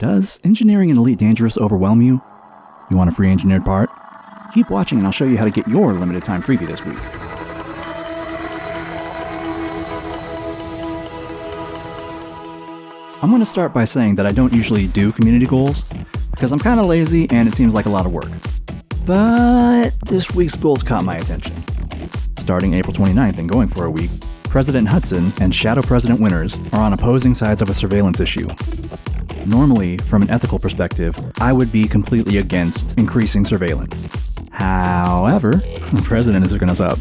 Does engineering in Elite Dangerous overwhelm you? You want a free engineered part? Keep watching and I'll show you how to get your limited time freebie this week. I'm going to start by saying that I don't usually do community goals, because I'm kind of lazy and it seems like a lot of work. But this week's goals caught my attention. Starting April 29th and going for a week, President Hudson and Shadow President Winters are on opposing sides of a surveillance issue. Normally, from an ethical perspective, I would be completely against increasing surveillance. However, the President is hooking us up.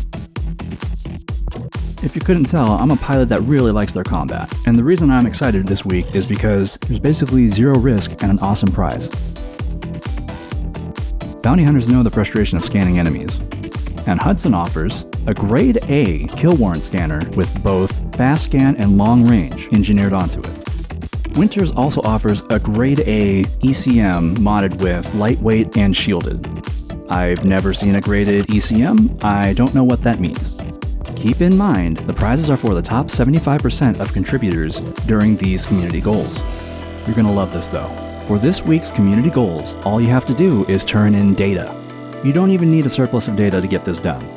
If you couldn't tell, I'm a pilot that really likes their combat, and the reason I'm excited this week is because there's basically zero risk and an awesome prize. Bounty hunters know the frustration of scanning enemies, and Hudson offers a grade A kill warrant scanner with both fast scan and long range engineered onto it. Winters also offers a grade A ECM modded with lightweight and shielded. I've never seen a graded ECM, I don't know what that means. Keep in mind, the prizes are for the top 75% of contributors during these community goals. You're gonna love this though. For this week's community goals, all you have to do is turn in data. You don't even need a surplus of data to get this done.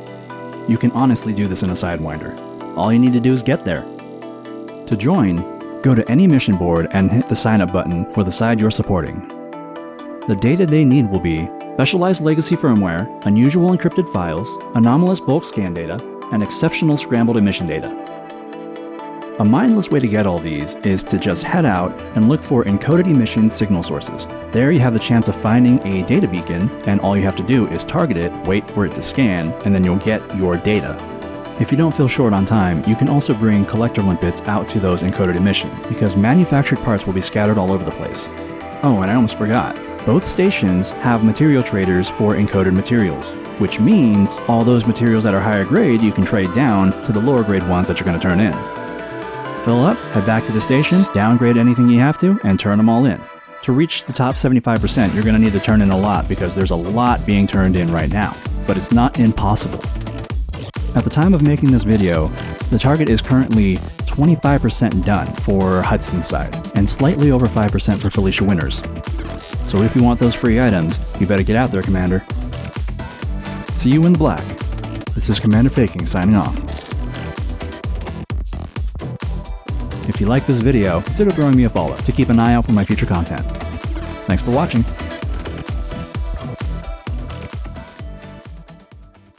You can honestly do this in a Sidewinder. All you need to do is get there. To join, go to any mission board and hit the sign up button for the side you're supporting. The data they need will be specialized legacy firmware, unusual encrypted files, anomalous bulk scan data, and exceptional scrambled emission data. A mindless way to get all these is to just head out and look for encoded emission signal sources. There you have the chance of finding a data beacon, and all you have to do is target it, wait for it to scan, and then you'll get your data. If you don't feel short on time, you can also bring collector limpets out to those encoded emissions, because manufactured parts will be scattered all over the place. Oh, and I almost forgot. Both stations have material traders for encoded materials, which means all those materials that are higher grade you can trade down to the lower grade ones that you're going to turn in. Fill up, head back to the station, downgrade anything you have to, and turn them all in. To reach the top 75%, you're going to need to turn in a lot because there's a lot being turned in right now, but it's not impossible. At the time of making this video, the target is currently 25% done for Hudson's side, and slightly over 5% for Felicia Winters. So if you want those free items, you better get out there, Commander. See you in the black. This is Commander Faking signing off. If you like this video, consider throwing me a follow to keep an eye out for my future content. Thanks for watching.